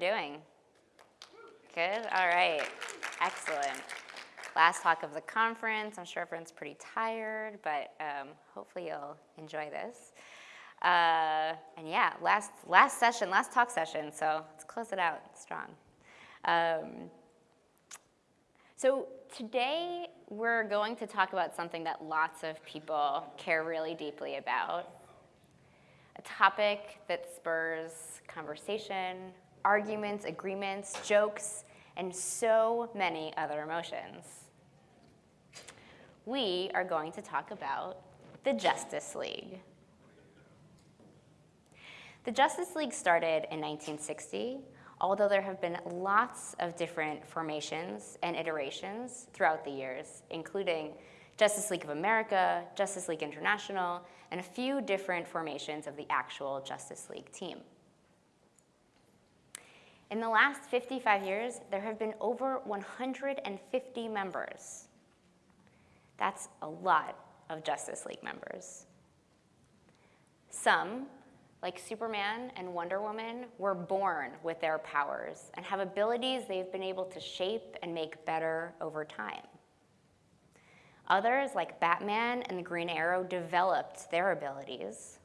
Everyone doing? Good? All right. Excellent. Last talk of the conference. I'm sure everyone's pretty tired, but um, hopefully you'll enjoy this. Uh, and yeah, last, last session, last talk session, so let's close it out strong. Um, so today we're going to talk about something that lots of people care really deeply about, a topic that spurs conversation, arguments, agreements, jokes, and so many other emotions. We are going to talk about the Justice League. The Justice League started in 1960, although there have been lots of different formations and iterations throughout the years, including Justice League of America, Justice League International, and a few different formations of the actual Justice League team. In the last 55 years, there have been over 150 members. That's a lot of Justice League members. Some, like Superman and Wonder Woman, were born with their powers and have abilities they've been able to shape and make better over time. Others, like Batman and the Green Arrow, developed their abilities.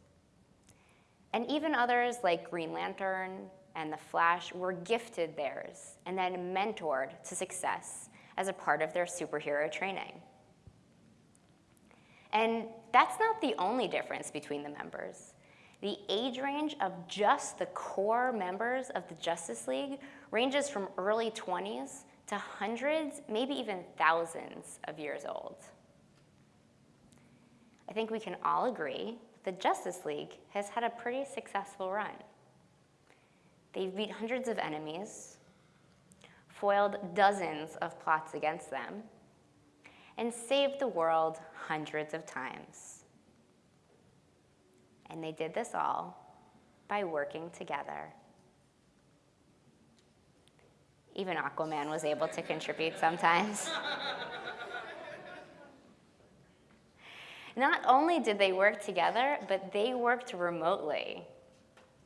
And even others, like Green Lantern and the Flash, were gifted theirs and then mentored to success as a part of their superhero training. And that's not the only difference between the members. The age range of just the core members of the Justice League ranges from early 20s to hundreds, maybe even thousands of years old. I think we can all agree that the Justice League has had a pretty successful run. They've beat hundreds of enemies, foiled dozens of plots against them, and saved the world hundreds of times. And they did this all by working together. Even Aquaman was able to contribute sometimes. Not only did they work together, but they worked remotely.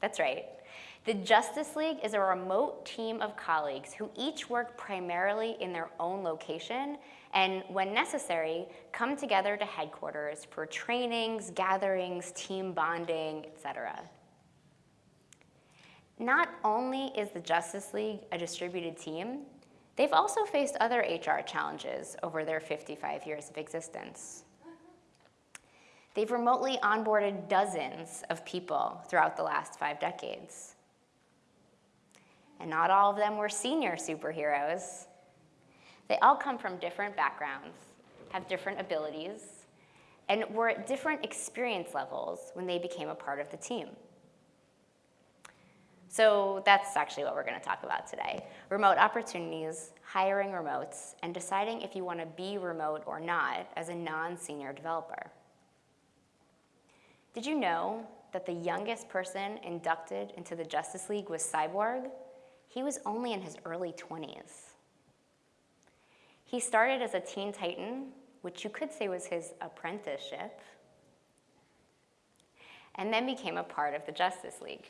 That's right. The Justice League is a remote team of colleagues who each work primarily in their own location and, when necessary, come together to headquarters for trainings, gatherings, team bonding, etc. Not only is the Justice League a distributed team, they've also faced other HR challenges over their 55 years of existence. They've remotely onboarded dozens of people throughout the last five decades. And not all of them were senior superheroes. They all come from different backgrounds, have different abilities, and were at different experience levels when they became a part of the team. So that's actually what we're going to talk about today. Remote opportunities, hiring remotes, and deciding if you want to be remote or not as a non-senior developer. Did you know that the youngest person inducted into the Justice League was Cyborg? He was only in his early 20s. He started as a Teen Titan, which you could say was his apprenticeship, and then became a part of the Justice League.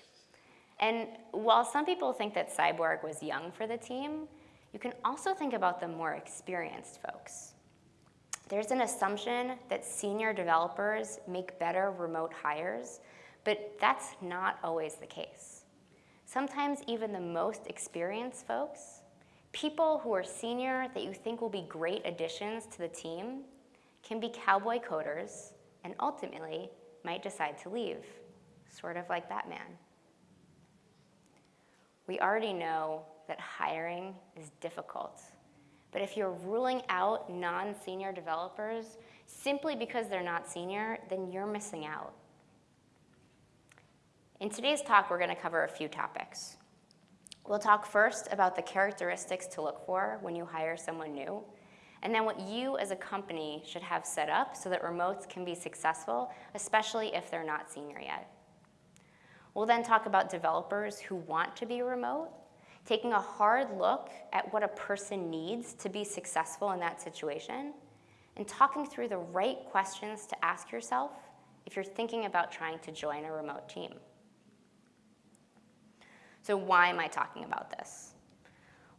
And while some people think that Cyborg was young for the team, you can also think about the more experienced folks. There's an assumption that senior developers make better remote hires, but that's not always the case. Sometimes even the most experienced folks, people who are senior that you think will be great additions to the team, can be cowboy coders and ultimately might decide to leave, sort of like Batman. We already know that hiring is difficult but if you're ruling out non-senior developers simply because they're not senior, then you're missing out. In today's talk, we're going to cover a few topics. We'll talk first about the characteristics to look for when you hire someone new, and then what you as a company should have set up so that remotes can be successful, especially if they're not senior yet. We'll then talk about developers who want to be remote taking a hard look at what a person needs to be successful in that situation, and talking through the right questions to ask yourself if you're thinking about trying to join a remote team. So why am I talking about this?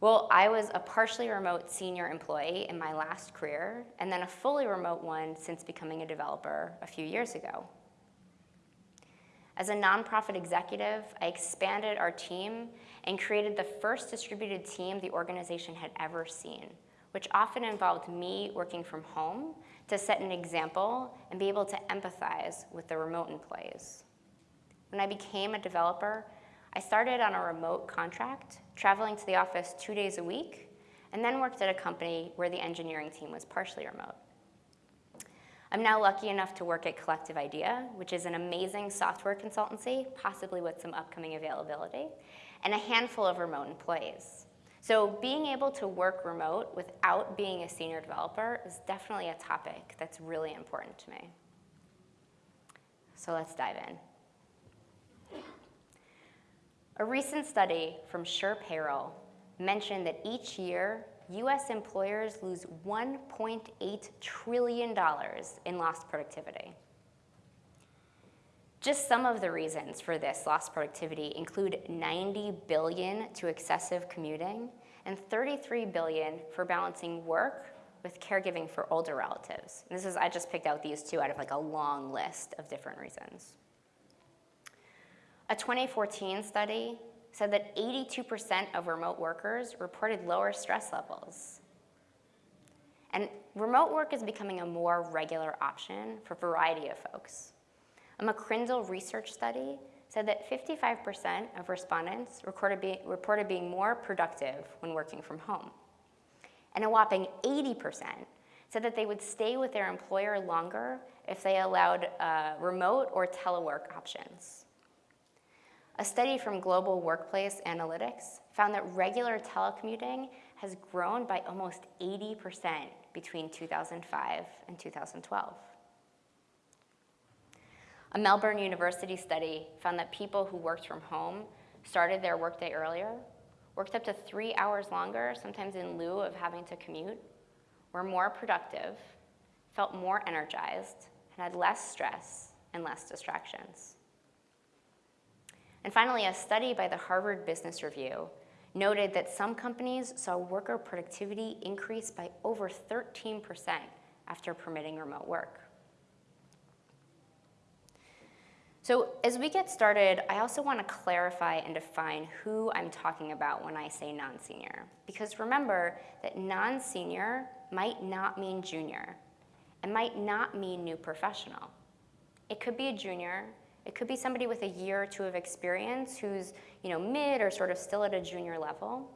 Well, I was a partially remote senior employee in my last career, and then a fully remote one since becoming a developer a few years ago. As a nonprofit executive, I expanded our team and created the first distributed team the organization had ever seen, which often involved me working from home to set an example and be able to empathize with the remote employees. When I became a developer, I started on a remote contract, traveling to the office two days a week, and then worked at a company where the engineering team was partially remote. I'm now lucky enough to work at Collective Idea, which is an amazing software consultancy, possibly with some upcoming availability, and a handful of remote employees. So being able to work remote without being a senior developer is definitely a topic that's really important to me. So let's dive in. A recent study from SurePayroll mentioned that each year, US employers lose $1.8 trillion in lost productivity. Just some of the reasons for this lost productivity include 90 billion to excessive commuting and 33 billion for balancing work with caregiving for older relatives. And this is, I just picked out these two out of like a long list of different reasons. A 2014 study said that 82% of remote workers reported lower stress levels. And remote work is becoming a more regular option for a variety of folks. A McCrindle research study said that 55% of respondents be, reported being more productive when working from home. And a whopping 80% said that they would stay with their employer longer if they allowed uh, remote or telework options. A study from Global Workplace Analytics found that regular telecommuting has grown by almost 80% between 2005 and 2012. A Melbourne University study found that people who worked from home started their workday earlier, worked up to three hours longer, sometimes in lieu of having to commute, were more productive, felt more energized, and had less stress and less distractions. And finally, a study by the Harvard Business Review noted that some companies saw worker productivity increase by over 13% after permitting remote work. So as we get started, I also want to clarify and define who I'm talking about when I say non-senior. Because remember that non-senior might not mean junior. It might not mean new professional. It could be a junior. It could be somebody with a year or two of experience who's you know, mid or sort of still at a junior level.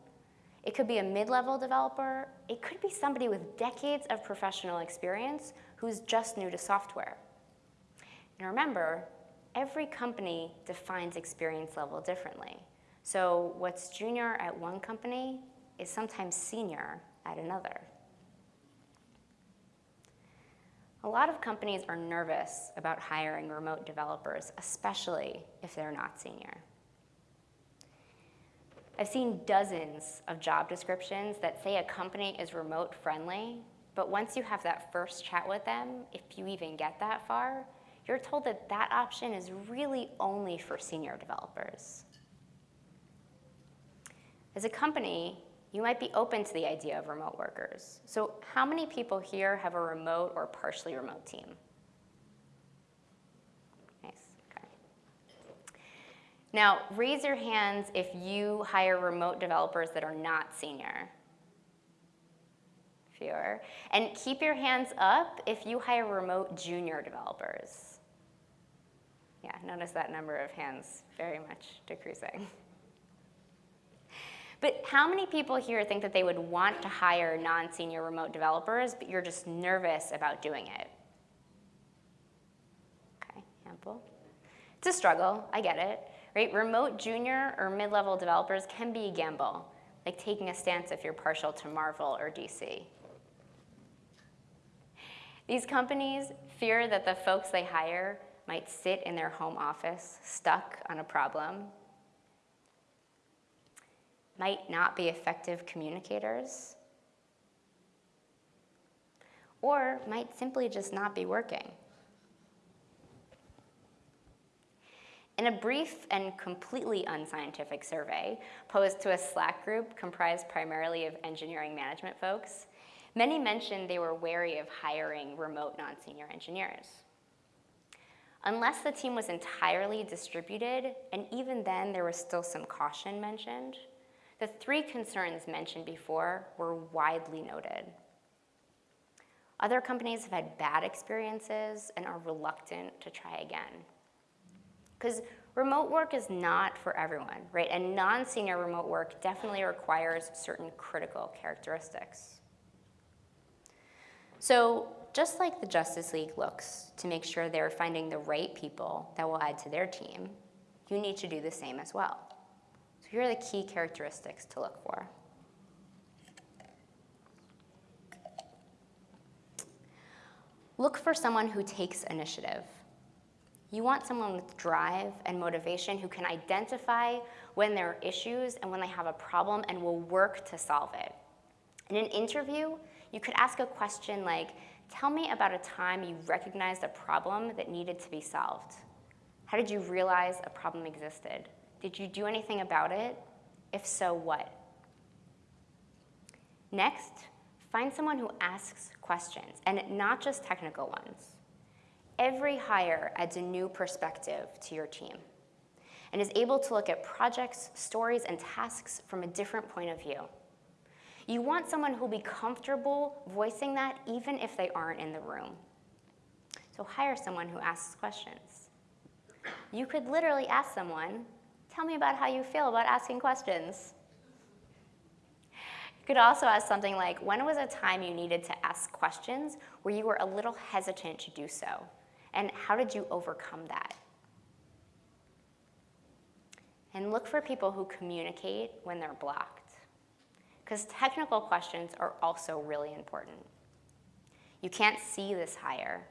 It could be a mid-level developer. It could be somebody with decades of professional experience who's just new to software. And remember, every company defines experience level differently. So what's junior at one company is sometimes senior at another. A lot of companies are nervous about hiring remote developers, especially if they're not senior. I've seen dozens of job descriptions that say a company is remote friendly, but once you have that first chat with them, if you even get that far, you're told that that option is really only for senior developers. As a company, you might be open to the idea of remote workers. So how many people here have a remote or partially remote team? Nice, okay. Now, raise your hands if you hire remote developers that are not senior. Fewer. And keep your hands up if you hire remote junior developers. Yeah, notice that number of hands very much decreasing. But how many people here think that they would want to hire non-senior remote developers, but you're just nervous about doing it? Okay, handful. It's a struggle, I get it. Right? Remote junior or mid-level developers can be a gamble, like taking a stance if you're partial to Marvel or DC. These companies fear that the folks they hire might sit in their home office stuck on a problem, might not be effective communicators, or might simply just not be working. In a brief and completely unscientific survey posed to a Slack group comprised primarily of engineering management folks, many mentioned they were wary of hiring remote non-senior engineers. Unless the team was entirely distributed, and even then there was still some caution mentioned, the three concerns mentioned before were widely noted. Other companies have had bad experiences and are reluctant to try again. Because remote work is not for everyone, right? And non-senior remote work definitely requires certain critical characteristics. So just like the Justice League looks to make sure they're finding the right people that will add to their team, you need to do the same as well. Here are the key characteristics to look for. Look for someone who takes initiative. You want someone with drive and motivation who can identify when there are issues and when they have a problem and will work to solve it. In an interview, you could ask a question like, tell me about a time you recognized a problem that needed to be solved. How did you realize a problem existed? Did you do anything about it? If so, what? Next, find someone who asks questions, and not just technical ones. Every hire adds a new perspective to your team and is able to look at projects, stories, and tasks from a different point of view. You want someone who'll be comfortable voicing that even if they aren't in the room. So hire someone who asks questions. You could literally ask someone, tell me about how you feel about asking questions. You could also ask something like, when was a time you needed to ask questions where you were a little hesitant to do so? And how did you overcome that? And look for people who communicate when they're blocked because technical questions are also really important. You can't see this hire.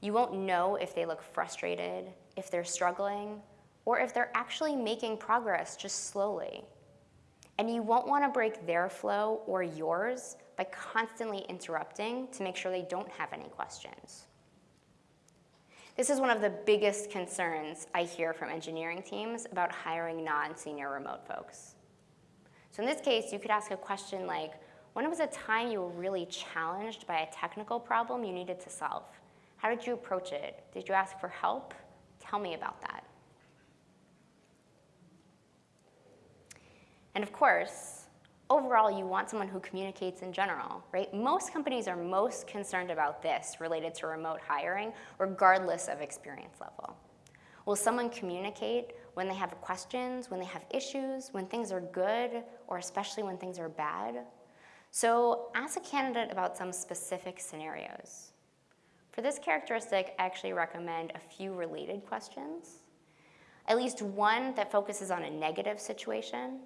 You won't know if they look frustrated, if they're struggling, or if they're actually making progress just slowly. And you won't want to break their flow or yours by constantly interrupting to make sure they don't have any questions. This is one of the biggest concerns I hear from engineering teams about hiring non-senior remote folks. So in this case, you could ask a question like, when was a time you were really challenged by a technical problem you needed to solve? How did you approach it? Did you ask for help? Tell me about that. And of course, overall, you want someone who communicates in general, right? Most companies are most concerned about this related to remote hiring, regardless of experience level. Will someone communicate when they have questions, when they have issues, when things are good, or especially when things are bad. So ask a candidate about some specific scenarios. For this characteristic, I actually recommend a few related questions. At least one that focuses on a negative situation.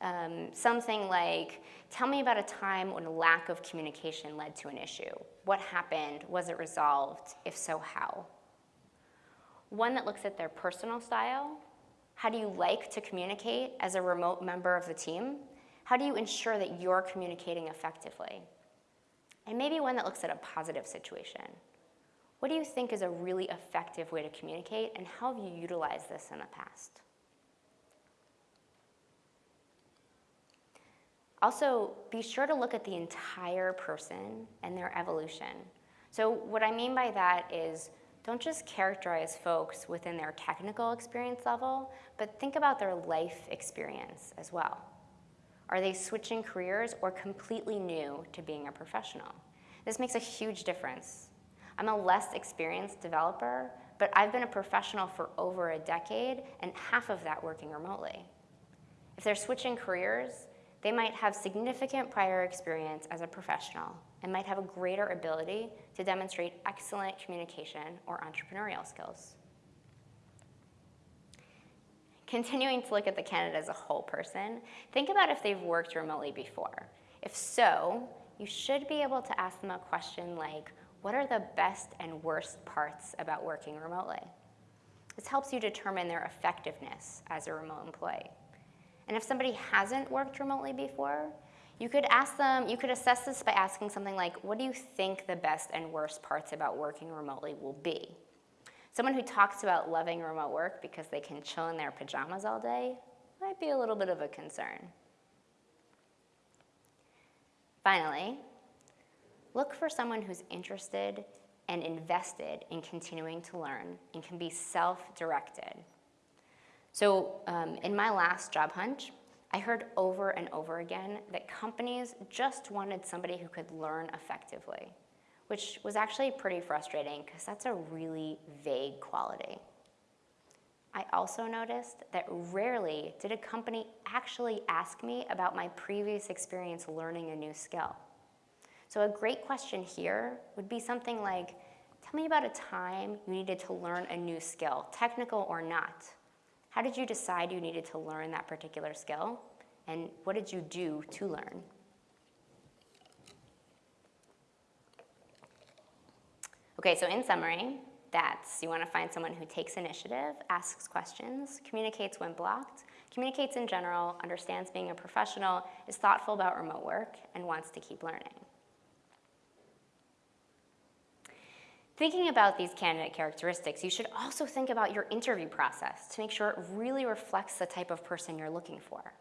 Um, something like, tell me about a time when a lack of communication led to an issue. What happened? Was it resolved? If so, how? One that looks at their personal style, how do you like to communicate as a remote member of the team? How do you ensure that you're communicating effectively? And maybe one that looks at a positive situation. What do you think is a really effective way to communicate and how have you utilized this in the past? Also, be sure to look at the entire person and their evolution. So what I mean by that is don't just characterize folks within their technical experience level, but think about their life experience as well. Are they switching careers or completely new to being a professional? This makes a huge difference. I'm a less experienced developer, but I've been a professional for over a decade and half of that working remotely. If they're switching careers, they might have significant prior experience as a professional and might have a greater ability to demonstrate excellent communication or entrepreneurial skills. Continuing to look at the candidate as a whole person, think about if they've worked remotely before. If so, you should be able to ask them a question like, what are the best and worst parts about working remotely? This helps you determine their effectiveness as a remote employee. And if somebody hasn't worked remotely before, you could ask them, you could assess this by asking something like, what do you think the best and worst parts about working remotely will be? Someone who talks about loving remote work because they can chill in their pajamas all day might be a little bit of a concern. Finally, look for someone who's interested and invested in continuing to learn and can be self-directed. So um, in my last job hunt, I heard over and over again that companies just wanted somebody who could learn effectively, which was actually pretty frustrating because that's a really vague quality. I also noticed that rarely did a company actually ask me about my previous experience learning a new skill. So a great question here would be something like, tell me about a time you needed to learn a new skill, technical or not. How did you decide you needed to learn that particular skill? And what did you do to learn? Okay, so in summary, that's you want to find someone who takes initiative, asks questions, communicates when blocked, communicates in general, understands being a professional, is thoughtful about remote work, and wants to keep learning. Thinking about these candidate characteristics, you should also think about your interview process to make sure it really reflects the type of person you're looking for.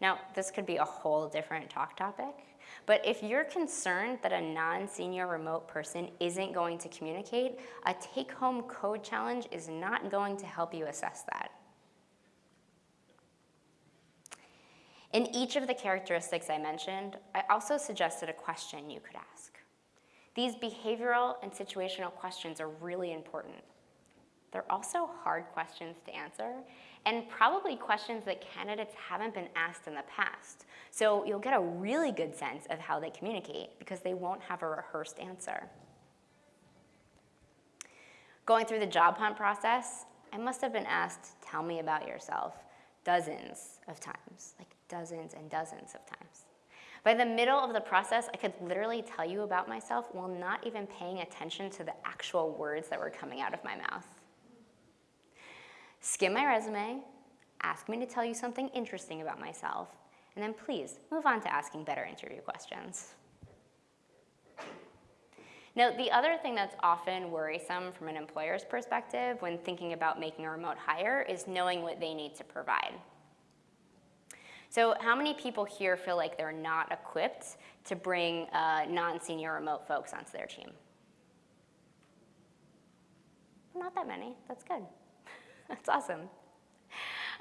Now, this could be a whole different talk topic, but if you're concerned that a non-senior remote person isn't going to communicate, a take-home code challenge is not going to help you assess that. In each of the characteristics I mentioned, I also suggested a question you could ask. These behavioral and situational questions are really important. They're also hard questions to answer, and probably questions that candidates haven't been asked in the past. So you'll get a really good sense of how they communicate because they won't have a rehearsed answer. Going through the job hunt process, I must have been asked, tell me about yourself, dozens of times, like dozens and dozens of times. By the middle of the process, I could literally tell you about myself while not even paying attention to the actual words that were coming out of my mouth skim my resume, ask me to tell you something interesting about myself, and then please move on to asking better interview questions. Now, the other thing that's often worrisome from an employer's perspective when thinking about making a remote hire is knowing what they need to provide. So how many people here feel like they're not equipped to bring uh, non-senior remote folks onto their team? Not that many, that's good. That's awesome.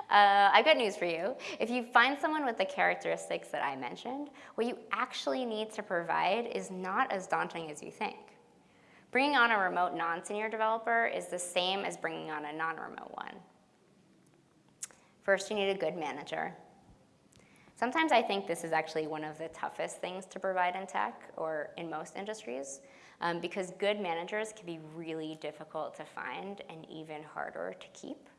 Uh, I've got news for you. If you find someone with the characteristics that I mentioned, what you actually need to provide is not as daunting as you think. Bringing on a remote non-senior developer is the same as bringing on a non-remote one. First, you need a good manager. Sometimes I think this is actually one of the toughest things to provide in tech or in most industries um, because good managers can be really difficult to find and even harder to keep.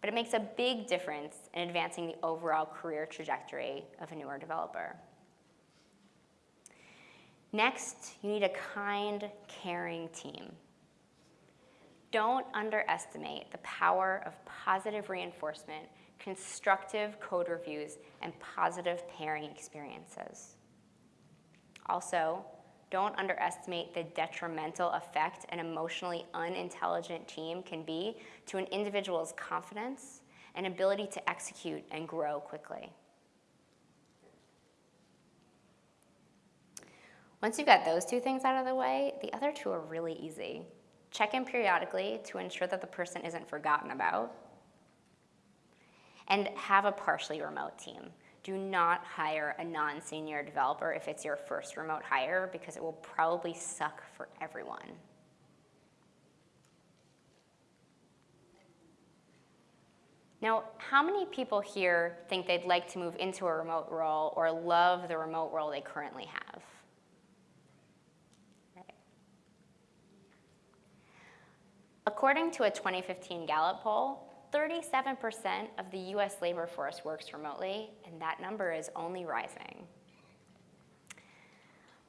But it makes a big difference in advancing the overall career trajectory of a newer developer. Next, you need a kind, caring team. Don't underestimate the power of positive reinforcement, constructive code reviews, and positive pairing experiences. Also, don't underestimate the detrimental effect an emotionally unintelligent team can be to an individual's confidence and ability to execute and grow quickly. Once you've got those two things out of the way, the other two are really easy. Check in periodically to ensure that the person isn't forgotten about. And have a partially remote team do not hire a non-senior developer if it's your first remote hire because it will probably suck for everyone. Now, how many people here think they'd like to move into a remote role or love the remote role they currently have? According to a 2015 Gallup poll, 37% of the US labor force works remotely, and that number is only rising.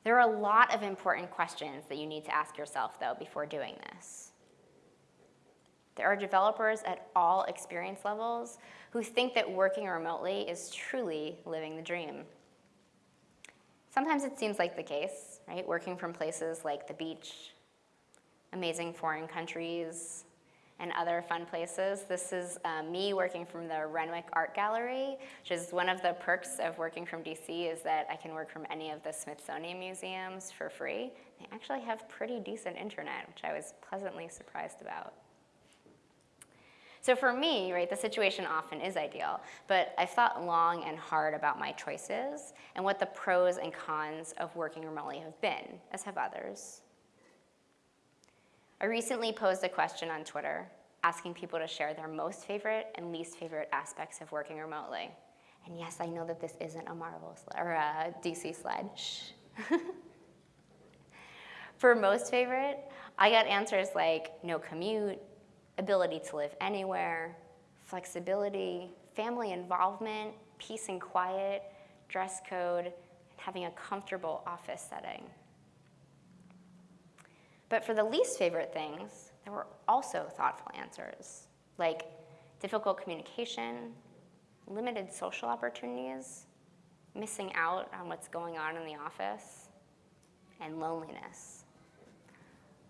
There are a lot of important questions that you need to ask yourself, though, before doing this. There are developers at all experience levels who think that working remotely is truly living the dream. Sometimes it seems like the case, right? Working from places like the beach, amazing foreign countries, and other fun places. This is uh, me working from the Renwick Art Gallery, which is one of the perks of working from DC is that I can work from any of the Smithsonian museums for free. They actually have pretty decent internet, which I was pleasantly surprised about. So for me, right, the situation often is ideal, but I've thought long and hard about my choices and what the pros and cons of working remotely have been, as have others. I recently posed a question on Twitter asking people to share their most favorite and least favorite aspects of working remotely. And yes, I know that this isn't a Marvel or a DC slide. For most favorite, I got answers like no commute, ability to live anywhere, flexibility, family involvement, peace and quiet, dress code, and having a comfortable office setting. But for the least favorite things, there were also thoughtful answers, like difficult communication, limited social opportunities, missing out on what's going on in the office, and loneliness.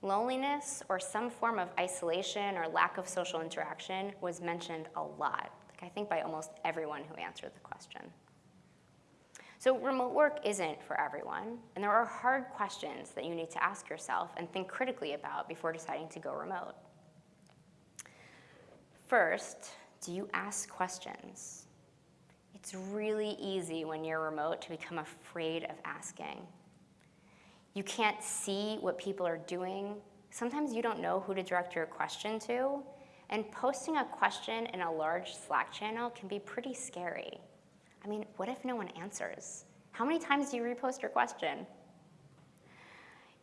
Loneliness or some form of isolation or lack of social interaction was mentioned a lot, like I think by almost everyone who answered the question. So remote work isn't for everyone, and there are hard questions that you need to ask yourself and think critically about before deciding to go remote. First, do you ask questions? It's really easy when you're remote to become afraid of asking. You can't see what people are doing. Sometimes you don't know who to direct your question to, and posting a question in a large Slack channel can be pretty scary. I mean, what if no one answers? How many times do you repost your question?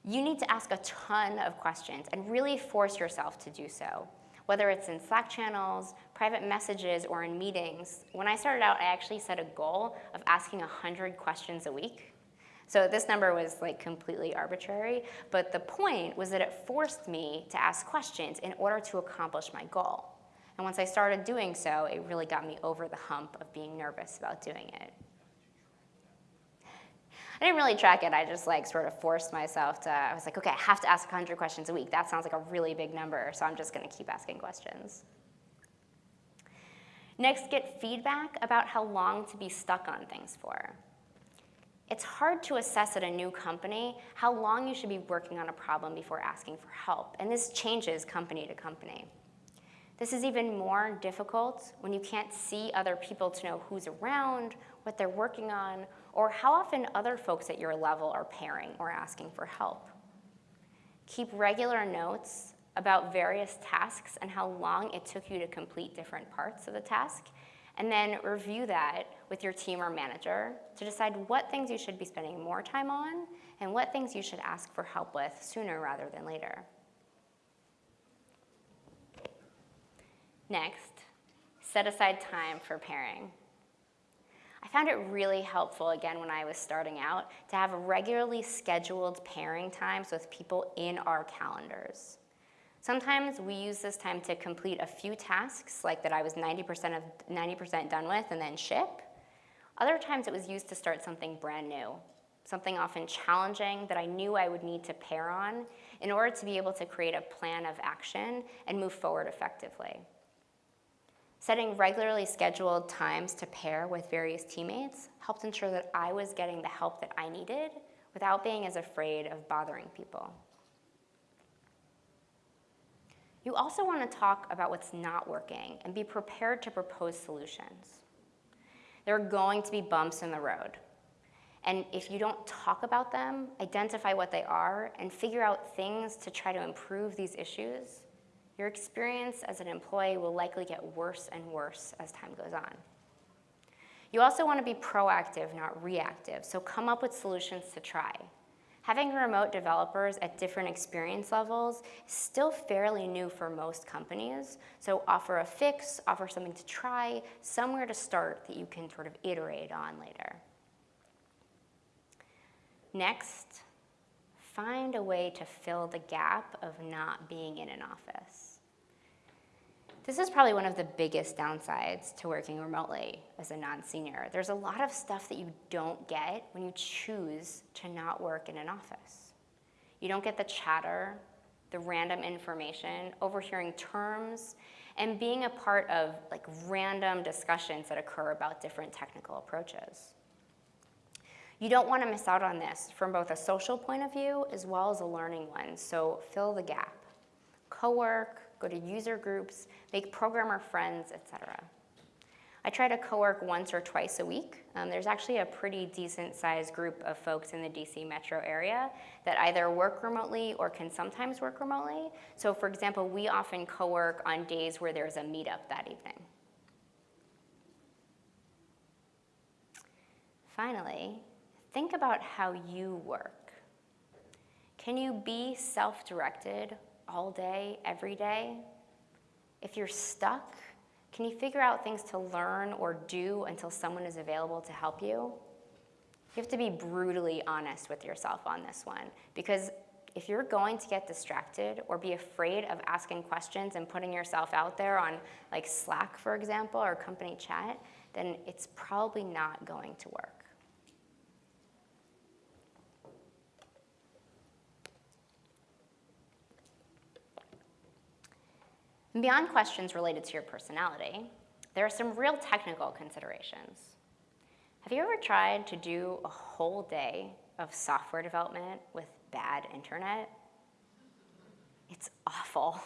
You need to ask a ton of questions and really force yourself to do so. Whether it's in Slack channels, private messages, or in meetings, when I started out, I actually set a goal of asking 100 questions a week. So this number was like completely arbitrary, but the point was that it forced me to ask questions in order to accomplish my goal. And once I started doing so, it really got me over the hump of being nervous about doing it. I didn't really track it. I just like sort of forced myself to, I was like, okay, I have to ask 100 questions a week. That sounds like a really big number, so I'm just gonna keep asking questions. Next, get feedback about how long to be stuck on things for. It's hard to assess at a new company how long you should be working on a problem before asking for help, and this changes company to company. This is even more difficult when you can't see other people to know who's around, what they're working on, or how often other folks at your level are pairing or asking for help. Keep regular notes about various tasks and how long it took you to complete different parts of the task, and then review that with your team or manager to decide what things you should be spending more time on and what things you should ask for help with sooner rather than later. Next, set aside time for pairing. I found it really helpful, again, when I was starting out, to have regularly scheduled pairing times with people in our calendars. Sometimes we use this time to complete a few tasks, like that I was 90% of 90% done with and then ship. Other times it was used to start something brand new, something often challenging that I knew I would need to pair on in order to be able to create a plan of action and move forward effectively. Setting regularly scheduled times to pair with various teammates helped ensure that I was getting the help that I needed without being as afraid of bothering people. You also want to talk about what's not working and be prepared to propose solutions. There are going to be bumps in the road. And if you don't talk about them, identify what they are, and figure out things to try to improve these issues, your experience as an employee will likely get worse and worse as time goes on. You also want to be proactive, not reactive, so come up with solutions to try. Having remote developers at different experience levels is still fairly new for most companies, so offer a fix, offer something to try, somewhere to start that you can sort of iterate on later. Next, find a way to fill the gap of not being in an office. This is probably one of the biggest downsides to working remotely as a non-senior. There's a lot of stuff that you don't get when you choose to not work in an office. You don't get the chatter, the random information, overhearing terms, and being a part of like random discussions that occur about different technical approaches. You don't want to miss out on this from both a social point of view as well as a learning one, so fill the gap. Co-work, go to user groups, make programmer friends, etc. I try to co-work once or twice a week. Um, there's actually a pretty decent sized group of folks in the DC metro area that either work remotely or can sometimes work remotely. So for example, we often co-work on days where there's a meetup that evening. Finally, think about how you work. Can you be self-directed all day, every day? If you're stuck, can you figure out things to learn or do until someone is available to help you? You have to be brutally honest with yourself on this one because if you're going to get distracted or be afraid of asking questions and putting yourself out there on like Slack, for example, or company chat, then it's probably not going to work. And beyond questions related to your personality, there are some real technical considerations. Have you ever tried to do a whole day of software development with bad internet? It's awful.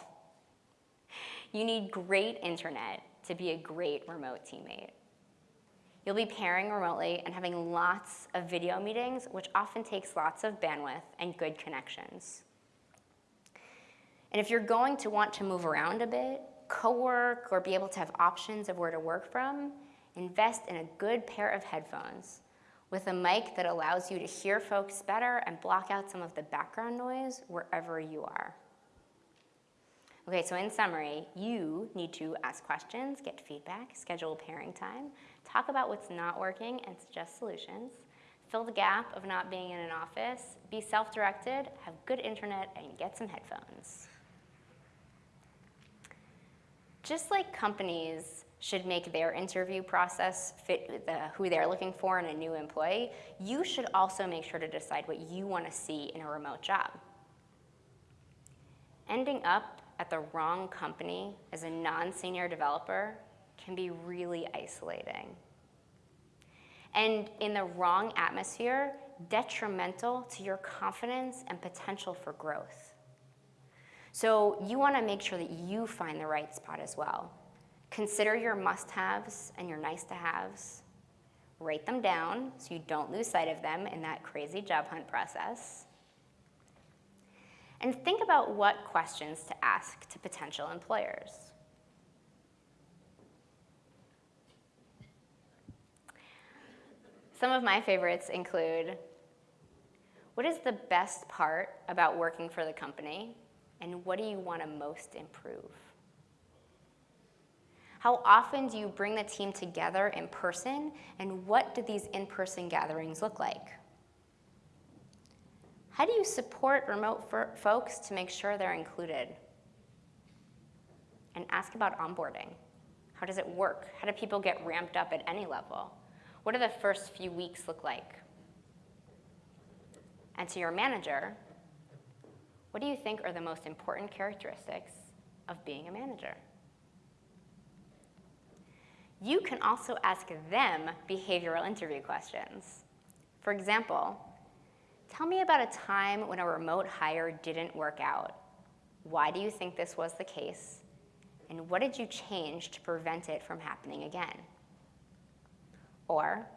You need great internet to be a great remote teammate. You'll be pairing remotely and having lots of video meetings, which often takes lots of bandwidth and good connections. And if you're going to want to move around a bit, co-work, or be able to have options of where to work from, invest in a good pair of headphones with a mic that allows you to hear folks better and block out some of the background noise wherever you are. Okay, so in summary, you need to ask questions, get feedback, schedule pairing time, talk about what's not working and suggest solutions, fill the gap of not being in an office, be self-directed, have good internet, and get some headphones. Just like companies should make their interview process fit the, uh, who they're looking for in a new employee, you should also make sure to decide what you want to see in a remote job. Ending up at the wrong company as a non-senior developer can be really isolating. And in the wrong atmosphere, detrimental to your confidence and potential for growth. So you wanna make sure that you find the right spot as well. Consider your must-haves and your nice-to-haves. Write them down so you don't lose sight of them in that crazy job hunt process. And think about what questions to ask to potential employers. Some of my favorites include, what is the best part about working for the company? And what do you want to most improve? How often do you bring the team together in person, and what do these in-person gatherings look like? How do you support remote folks to make sure they're included? And ask about onboarding. How does it work? How do people get ramped up at any level? What do the first few weeks look like? And to your manager, what do you think are the most important characteristics of being a manager? You can also ask them behavioral interview questions. For example, tell me about a time when a remote hire didn't work out. Why do you think this was the case? And what did you change to prevent it from happening again? Or,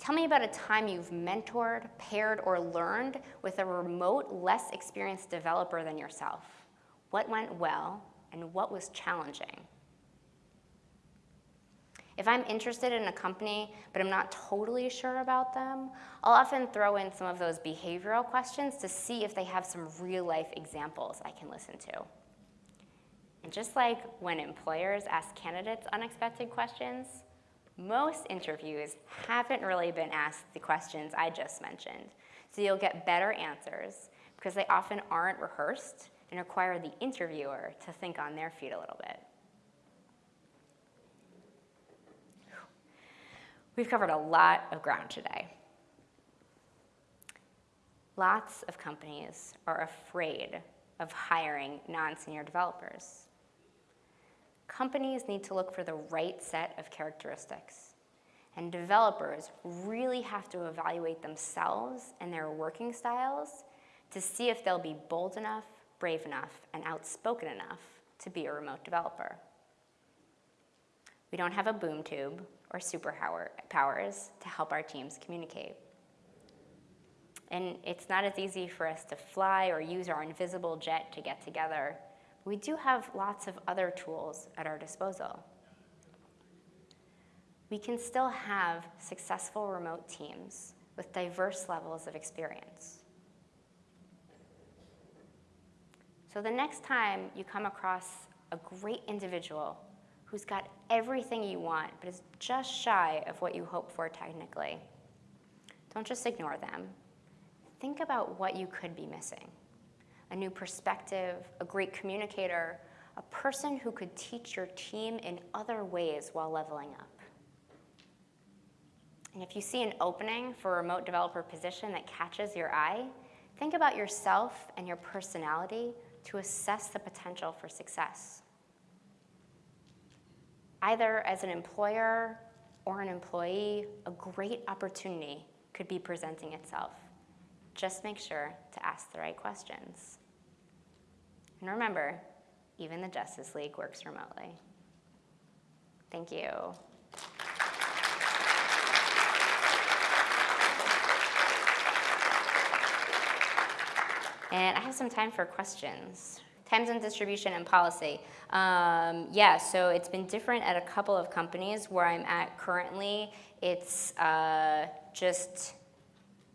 Tell me about a time you've mentored, paired, or learned with a remote, less experienced developer than yourself. What went well, and what was challenging? If I'm interested in a company, but I'm not totally sure about them, I'll often throw in some of those behavioral questions to see if they have some real life examples I can listen to. And just like when employers ask candidates unexpected questions, most interviews haven't really been asked the questions I just mentioned. So you'll get better answers because they often aren't rehearsed and require the interviewer to think on their feet a little bit. We've covered a lot of ground today. Lots of companies are afraid of hiring non-senior developers. Companies need to look for the right set of characteristics. And developers really have to evaluate themselves and their working styles to see if they'll be bold enough, brave enough, and outspoken enough to be a remote developer. We don't have a boom tube or superpowers to help our teams communicate. And it's not as easy for us to fly or use our invisible jet to get together. We do have lots of other tools at our disposal. We can still have successful remote teams with diverse levels of experience. So the next time you come across a great individual who's got everything you want but is just shy of what you hope for technically, don't just ignore them. Think about what you could be missing. A new perspective, a great communicator, a person who could teach your team in other ways while leveling up. And if you see an opening for a remote developer position that catches your eye, think about yourself and your personality to assess the potential for success. Either as an employer or an employee, a great opportunity could be presenting itself. Just make sure to ask the right questions. And remember, even the Justice League works remotely. Thank you. And I have some time for questions. Times and distribution and policy. Um, yeah, so it's been different at a couple of companies. Where I'm at currently, it's uh, just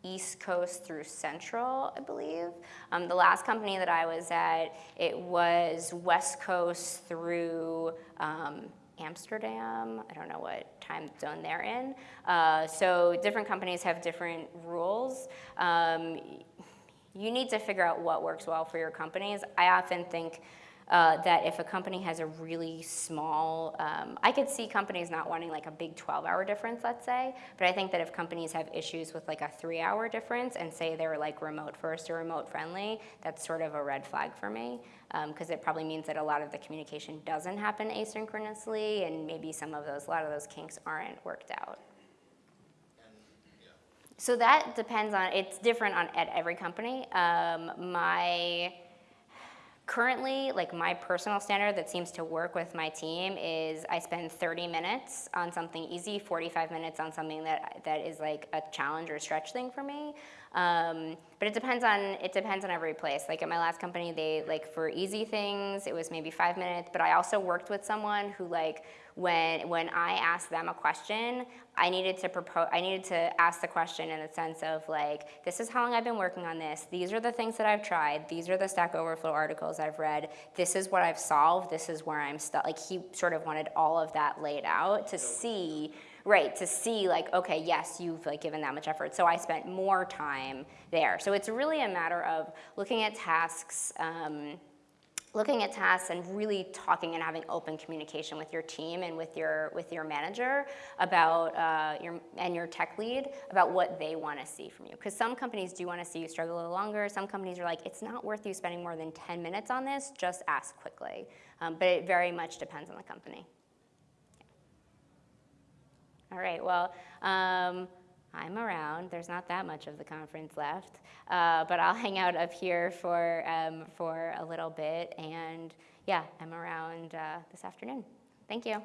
East Coast through Central, I believe. Um, the last company that I was at, it was West Coast through um, Amsterdam. I don't know what time zone they're in. Uh, so different companies have different rules. Um, you need to figure out what works well for your companies. I often think uh, that if a company has a really small, um, I could see companies not wanting like a big 12 hour difference, let's say, but I think that if companies have issues with like a three hour difference and say they're like remote first or remote friendly, that's sort of a red flag for me because um, it probably means that a lot of the communication doesn't happen asynchronously and maybe some of those, a lot of those kinks aren't worked out. So that depends on, it's different on at every company. Um, my, currently, like my personal standard that seems to work with my team is I spend 30 minutes on something easy, 45 minutes on something that, that is like a challenge or stretch thing for me. Um, but it depends on it depends on every place. Like at my last company, they like for easy things, it was maybe five minutes. But I also worked with someone who like when when I asked them a question, I needed to propose. I needed to ask the question in the sense of like, this is how long I've been working on this. These are the things that I've tried. These are the Stack Overflow articles I've read. This is what I've solved. This is where I'm stuck. Like he sort of wanted all of that laid out to see right, to see like, okay, yes, you've like given that much effort, so I spent more time there. So it's really a matter of looking at tasks, um, looking at tasks and really talking and having open communication with your team and with your with your manager about uh, your and your tech lead about what they want to see from you. Because some companies do want to see you struggle a little longer. Some companies are like, it's not worth you spending more than 10 minutes on this. Just ask quickly. Um, but it very much depends on the company. All right, well, um, I'm around. There's not that much of the conference left, uh, but I'll hang out up here for, um, for a little bit. And yeah, I'm around uh, this afternoon. Thank you.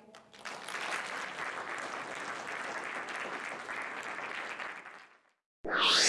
you